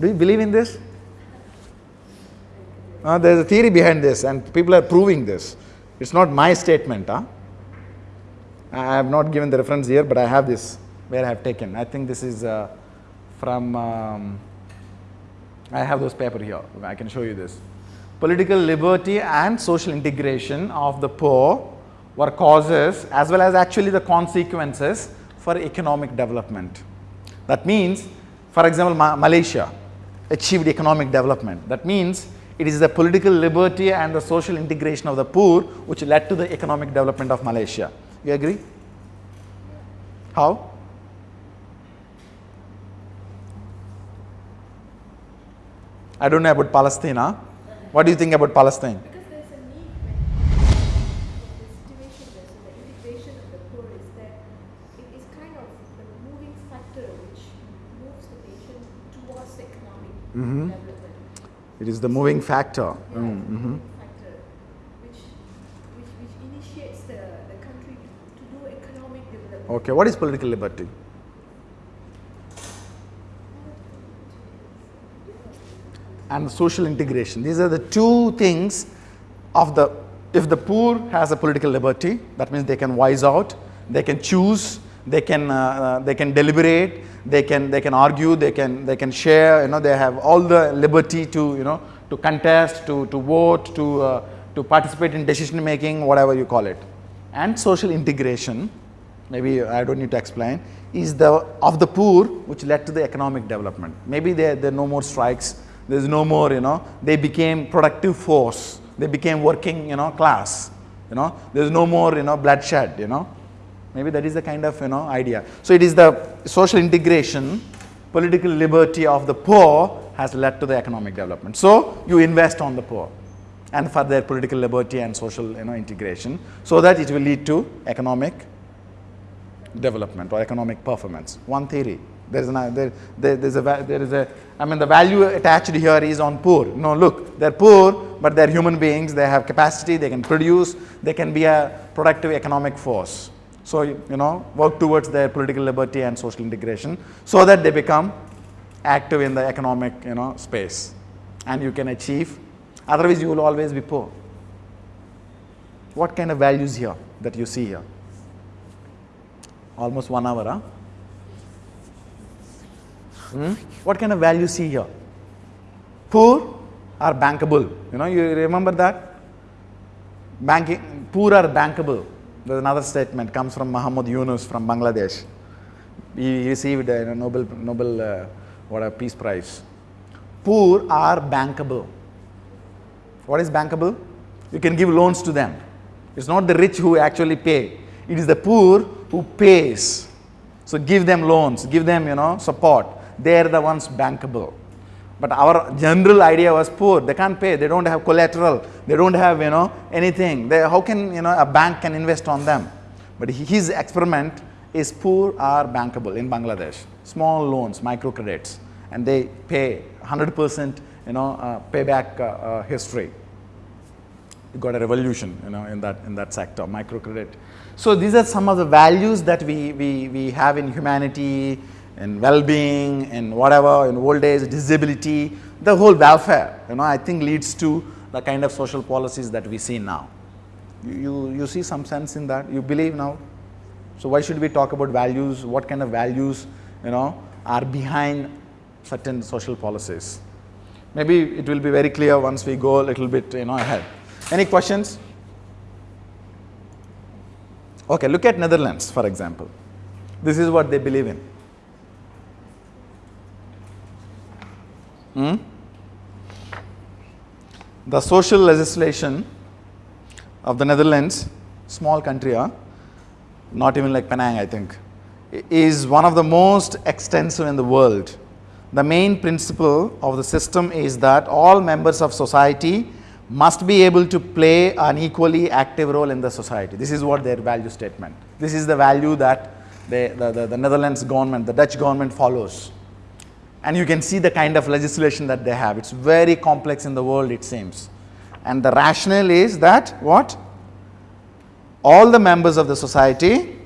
Do you believe in this? Uh, there is a theory behind this, and people are proving this. It's not my statement. Huh? I have not given the reference here, but I have this where I have taken. I think this is uh, from, um, I have those paper here. I can show you this. Political liberty and social integration of the poor were causes as well as actually the consequences for economic development. That means, for example, Ma Malaysia achieved economic development. That means it is the political liberty and the social integration of the poor which led to the economic development of Malaysia. You agree? How? I don't know about Palestine. Huh? What do you think about Palestine?
Because there's it is the moving factor which moves the nation towards economic development.
It is the moving factor.
Yeah,
Mm,
moving factor which, which, which initiates the, the country to, to do economic development.
Okay, what is political liberty? and social integration. These are the two things of the, if the poor has a political liberty, that means they can wise out, they can choose, they can, uh, uh, they can deliberate, they can, they can argue, they can, they can share, you know, they have all the liberty to, you know, to contest, to, to vote, to, uh, to participate in decision making, whatever you call it. And social integration, maybe I don't need to explain, is the of the poor which led to the economic development. Maybe there, there are no more strikes, there's no more, you know, they became productive force, they became working, you know, class, you know, there's no more, you know, bloodshed, you know. Maybe that is the kind of, you know, idea. So it is the social integration, political liberty of the poor has led to the economic development. So you invest on the poor and for their political liberty and social, you know, integration so that it will lead to economic development or economic performance. One theory. There is an, there, there, there's a, there is a, I mean the value attached here is on poor. No, look, they're poor, but they're human beings, they have capacity, they can produce, they can be a productive economic force. So, you know, work towards their political liberty and social integration so that they become active in the economic, you know, space and you can achieve, otherwise you will always be poor. What kind of values here that you see here? Almost one hour, huh? Hmm? What kind of value see here? Poor are bankable. You know, you remember that? Banking, poor are bankable. There's another statement comes from Muhammad Yunus from Bangladesh. He received a Nobel Nobel uh, what a peace prize. Poor are bankable. What is bankable? You can give loans to them. It's not the rich who actually pay. It is the poor who pays. So give them loans, give them, you know, support. They are the ones bankable. But our general idea was poor. They can't pay. They don't have collateral. They don't have, you know, anything. They, how can, you know, a bank can invest on them? But his experiment is poor are bankable in Bangladesh. Small loans, microcredits, and they pay 100%, you know, uh, payback uh, uh, history. You got a revolution, you know, in that in that sector, microcredit. So these are some of the values that we we we have in humanity, in well-being, in whatever, in old age, disability, the whole welfare. You know, I think leads to the kind of social policies that we see now. You, you, you see some sense in that? You believe now? So why should we talk about values? What kind of values, you know, are behind certain social policies? Maybe it will be very clear once we go a little bit, you know, ahead. Any questions? Okay, look at Netherlands, for example. This is what they believe in. Hmm? The social legislation of the Netherlands, small country, huh? not even like Penang, I think, is one of the most extensive in the world. The main principle of the system is that all members of society must be able to play an equally active role in the society. This is what their value statement. This is the value that they, the, the, the Netherlands government, the Dutch government follows. And you can see the kind of legislation that they have. It's very complex in the world, it seems. And the rationale is that what? All the members of the society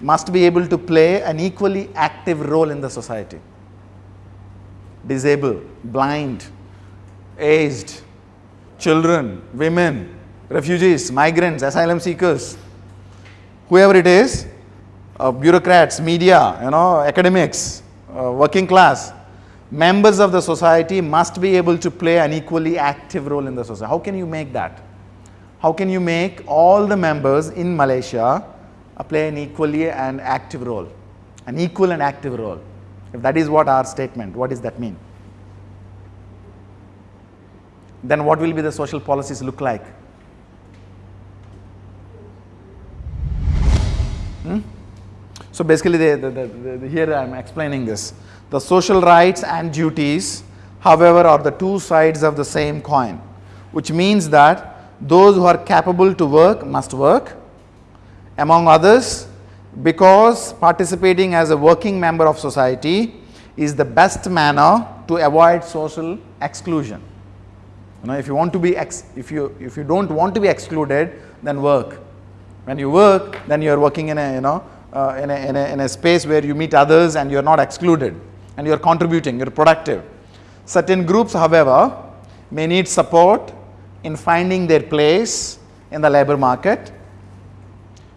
must be able to play an equally active role in the society. Disabled, blind, aged, children, women, refugees, migrants, asylum seekers, whoever it is, uh, bureaucrats, media, you know, academics, uh, working class, members of the society must be able to play an equally active role in the society. How can you make that? How can you make all the members in Malaysia uh, play an equally and active role? An equal and active role. If that is what our statement, what does that mean? Then what will be the social policies look like? Hmm? So basically, here I am explaining this. The social rights and duties, however, are the two sides of the same coin, which means that those who are capable to work must work, among others, because participating as a working member of society is the best manner to avoid social exclusion. You know, if you want to be ex if you if you don't want to be excluded, then work. When you work, then you are working in a you know uh, in, a, in, a, in a space where you meet others and you are not excluded and you are contributing, you are productive. Certain groups, however, may need support in finding their place in the labor market.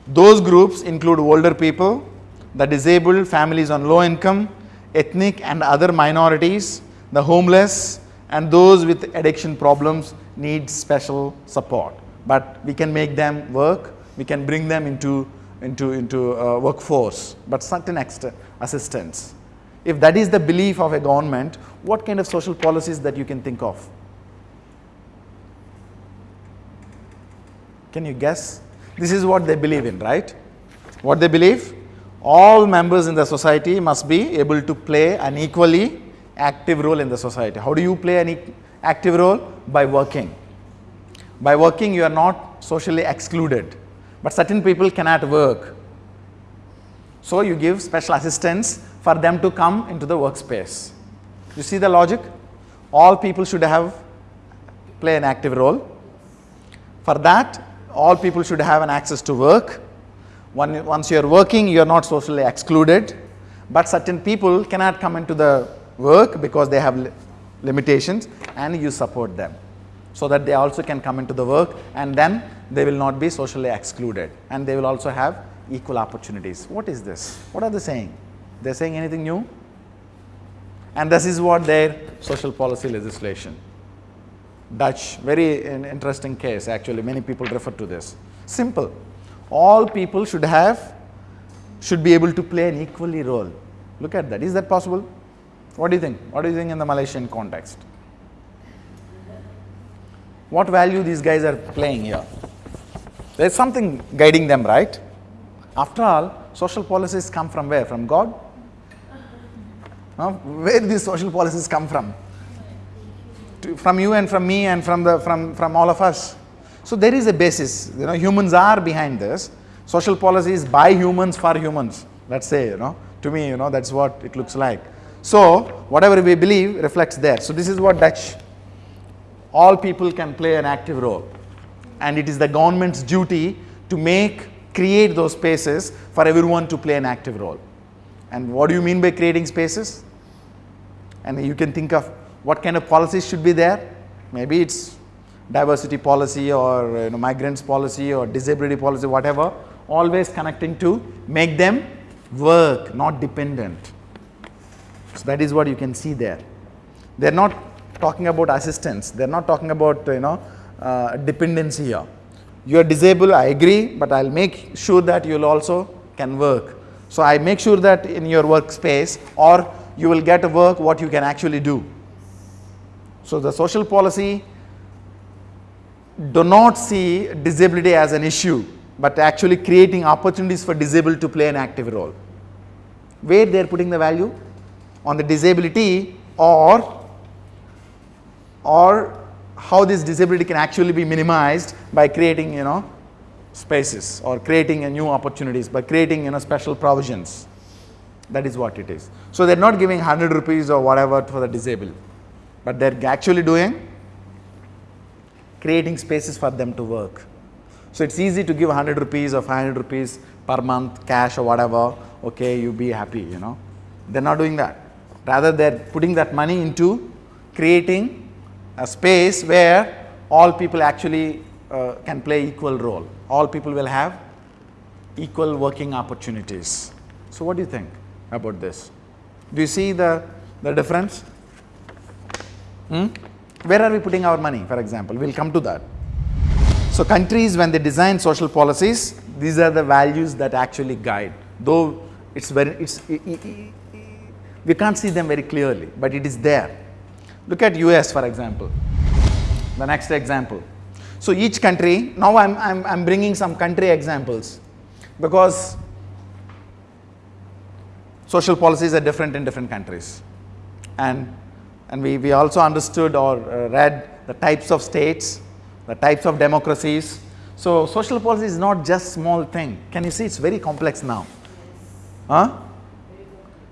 Those groups include older people, the disabled, families on low income, ethnic and other minorities, the homeless, and those with addiction problems need special support. But we can make them work, we can bring them into, into, into uh, workforce, but certain extra assistance. If that is the belief of a government, what kind of social policies that you can think of? Can you guess? This is what they believe in, right? What they believe? All members in the society must be able to play an equally active role in the society. How do you play an e active role? By working. By working, you are not socially excluded, but certain people cannot work. So you give special assistance for them to come into the workspace. You see the logic? All people should have play an active role. For that, all people should have an access to work. once you are working, you are not socially excluded, but certain people cannot come into the work because they have li limitations and you support them so that they also can come into the work and then they will not be socially excluded and they will also have equal opportunities. What is this? What are they saying? They're saying anything new? And this is what their social policy legislation. Dutch, very interesting case actually, many people refer to this. Simple. All people should have, should be able to play an equally role. Look at that. Is that possible? What do you think? What do you think in the Malaysian context? What value these guys are playing here? There's something guiding them, right? After all, social policies come from where? From God? Huh? Where these social policies come from? To, from you and from me and from, the, from, from all of us. So there is a basis. You know, humans are behind this. Social policies by humans for humans. Let's say, you know, to me, you know, that's what it looks like. So whatever we believe reflects there. So this is what Dutch. All people can play an active role, and it is the government's duty to make create those spaces for everyone to play an active role. And what do you mean by creating spaces? And you can think of what kind of policies should be there. Maybe it's diversity policy or you know, migrants policy or disability policy, whatever. Always connecting to make them work, not dependent. So that is what you can see there. They're not talking about assistance. They're not talking about you know uh, dependency here. You are disabled, I agree, but I'll make sure that you'll also can work. So I make sure that in your workspace or you will get a work what you can actually do. So the social policy do not see disability as an issue, but actually creating opportunities for disabled to play an active role. Where they are putting the value? On the disability or or how this disability can actually be minimized by creating you know spaces or creating a new opportunities by creating you know special provisions that is what it is. So they're not giving 100 rupees or whatever for the disabled but they're actually doing creating spaces for them to work. So it's easy to give 100 rupees or 500 rupees per month cash or whatever okay you be happy you know. They're not doing that. Rather they're putting that money into creating a space where all people actually uh, can play equal role. All people will have equal working opportunities. So what do you think about this? Do you see the, the difference? Hmm? Where are we putting our money, for example? We'll come to that. So countries, when they design social policies, these are the values that actually guide. Though it's very, it's, we can't see them very clearly, but it is there. Look at US for example, the next example. So each country, now I'm, I'm, I'm bringing some country examples because social policies are different in different countries. And, and we, we also understood or uh, read the types of states, the types of democracies. So social policy is not just small thing. Can you see it's very complex now? Huh?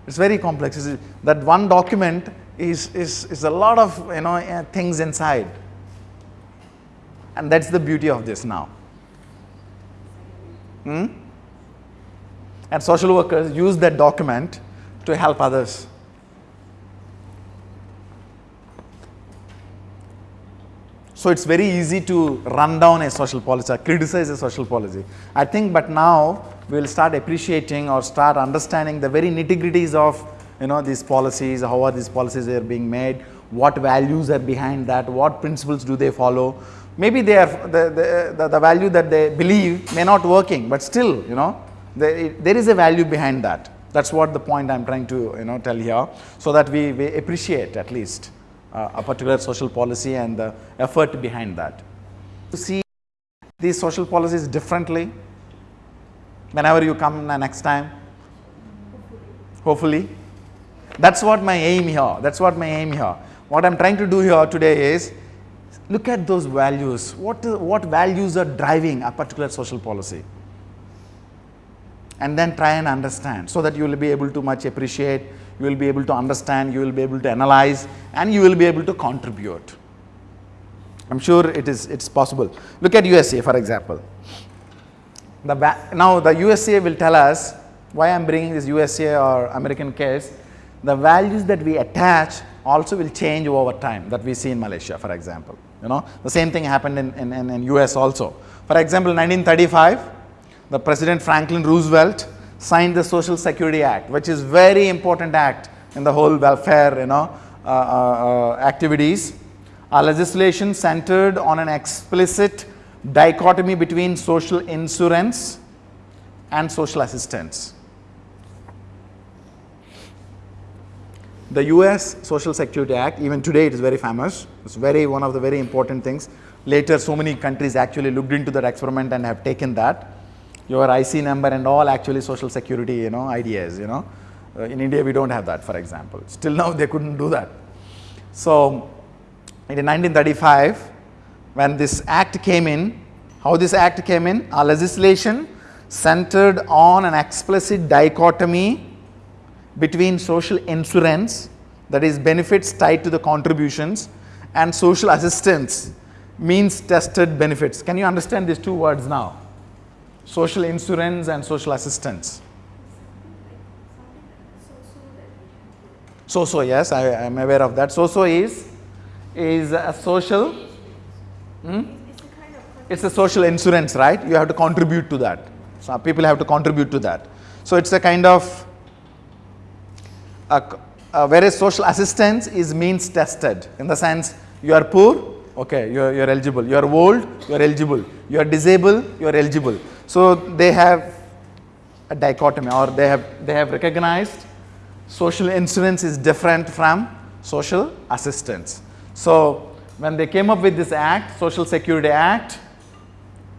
It's very complex. It's, that one document is, is, is a lot of you know uh, things inside and that's the beauty of this now hmm? And social workers use that document to help others so it's very easy to run down a social policy or criticize a social policy i think but now we'll start appreciating or start understanding the very nitty gritties of you know these policies, how are these policies are being made, what values are behind that, what principles do they follow. Maybe they are the, the, the, value that they believe may not working, but still you know they, there is a value behind that. That's what the point I'm trying to you know tell here, so that we, we appreciate at least uh, a particular social policy and the effort behind that. To see these social policies differently whenever you come next time, hopefully that's what my aim here. That's what my aim here. What I'm trying to do here today is look at those values. What, what values are driving a particular social policy? And then try and understand so that you will be able to much appreciate, you will be able to understand, you will be able to analyze and you will be able to contribute. I'm sure it is it's possible. Look at USA for example. The now the USA will tell us why I'm bringing this USA or American case the values that we attach also will change over time that we see in Malaysia for example. You know the same thing happened in, in, in, in US also. For example 1935 the President Franklin Roosevelt signed the Social Security Act which is very important act in the whole welfare you know uh, uh, uh, activities. Our legislation centered on an explicit dichotomy between social insurance and social assistance. The US Social Security Act, even today it is very famous. It's very one of the very important things. Later so many countries actually looked into that experiment and have taken that. Your IC number and all actually social security, you know, ideas, you know. Uh, in India, we don't have that, for example. Still now, they couldn't do that. So, in 1935, when this act came in, how this act came in? Our legislation centered on an explicit dichotomy between social insurance, that is benefits tied to the contributions, and social assistance, means tested benefits. Can you understand these two words now? Social insurance and social assistance. So so yes, I am aware of that. So so is is a social. Hmm?
It's a
social insurance, right? You have to contribute to that. So people have to contribute to that. So it's a kind of. A, whereas social assistance is means tested in the sense you are poor, okay, you are, you are eligible. You are old, you are eligible. You are disabled, you are eligible. So they have a dichotomy or they have they have recognized social insurance is different from social assistance. So when they came up with this act, Social Security Act,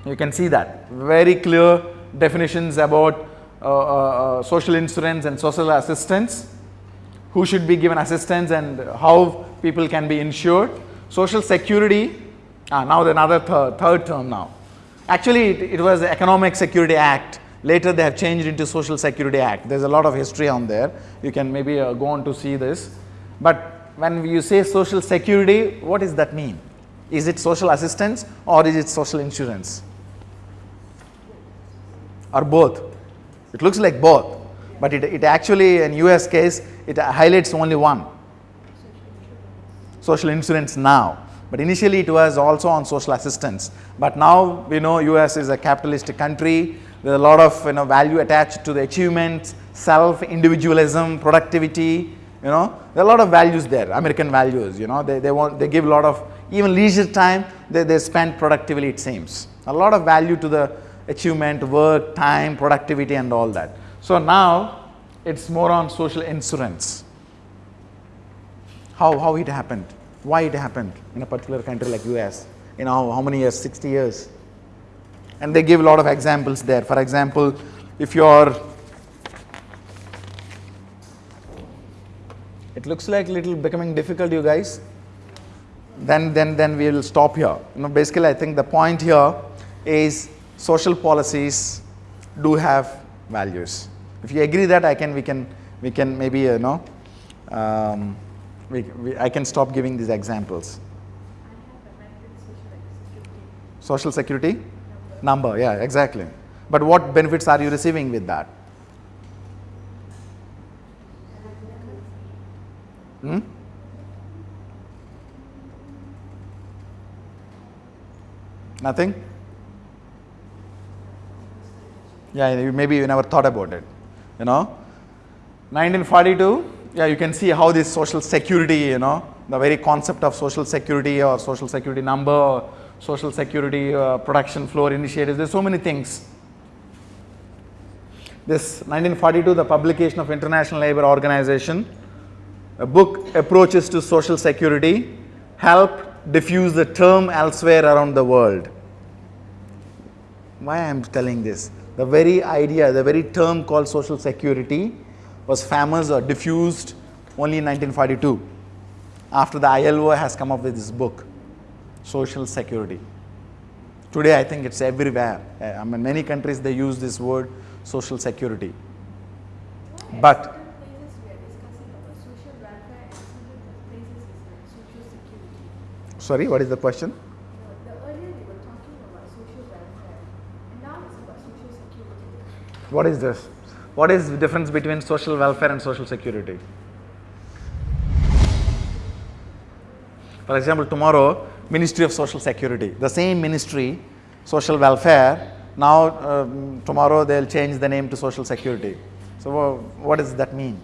you can see that very clear definitions about uh, uh, uh, social insurance and social assistance, who should be given assistance and how people can be insured. Social security, ah, now another third, third term now. Actually, it, it was the Economic Security Act. Later, they have changed into Social Security Act. There's a lot of history on there. You can maybe uh, go on to see this. But when you say social security, what does that mean? Is it social assistance or is it social insurance? Or both? It looks like both, but it, it actually, in US case, it highlights only one social insurance now. But initially it was also on social assistance. But now we know US is a capitalistic country. There's a lot of you know, value attached to the achievements, self, individualism, productivity. You know, there are a lot of values there, American values. You know, they, they want they give a lot of even leisure time. They, they spend productively. It seems a lot of value to the achievement, work, time, productivity, and all that. So now it's more on social insurance how, how it happened, why it happened in a particular country like US, you know, how many years, 60 years. And they give a lot of examples there. For example, if you're, it looks like little becoming difficult, you guys, then, then, then we will stop here. You know, basically, I think the point here is social policies do have values. If you agree that, I can, we can, we can maybe, you know, um, we, we, I can stop giving these examples.
Social security
security number, yeah, exactly. But what benefits are you receiving with that? Hmm? Nothing? Yeah, maybe you never thought about it. You know, 1942. Yeah, you can see how this social security. You know, the very concept of social security or social security number, or social security uh, protection floor initiatives. There's so many things. This 1942, the publication of International Labour Organization, a book approaches to social security help diffuse the term elsewhere around the world. Why I am telling this? The very idea, the very term called social security was famous or diffused only in 1942 after the ILO has come up with this book, Social Security. Today, I think it's everywhere. Uh, I mean, many countries they use this word, social security. But
Certain places we are discussing about social welfare and certain places is like social security.
sorry, what is the question?
The, the earlier we were talking about social welfare, and now it's about social security.
What is this? What is the difference between social welfare and social security? For example, tomorrow, Ministry of Social Security, the same ministry, social welfare, now um, tomorrow they'll change the name to social security. So, wha- what does that mean?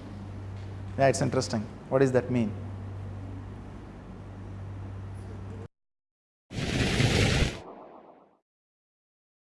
Yeah, it's interesting. What does that mean?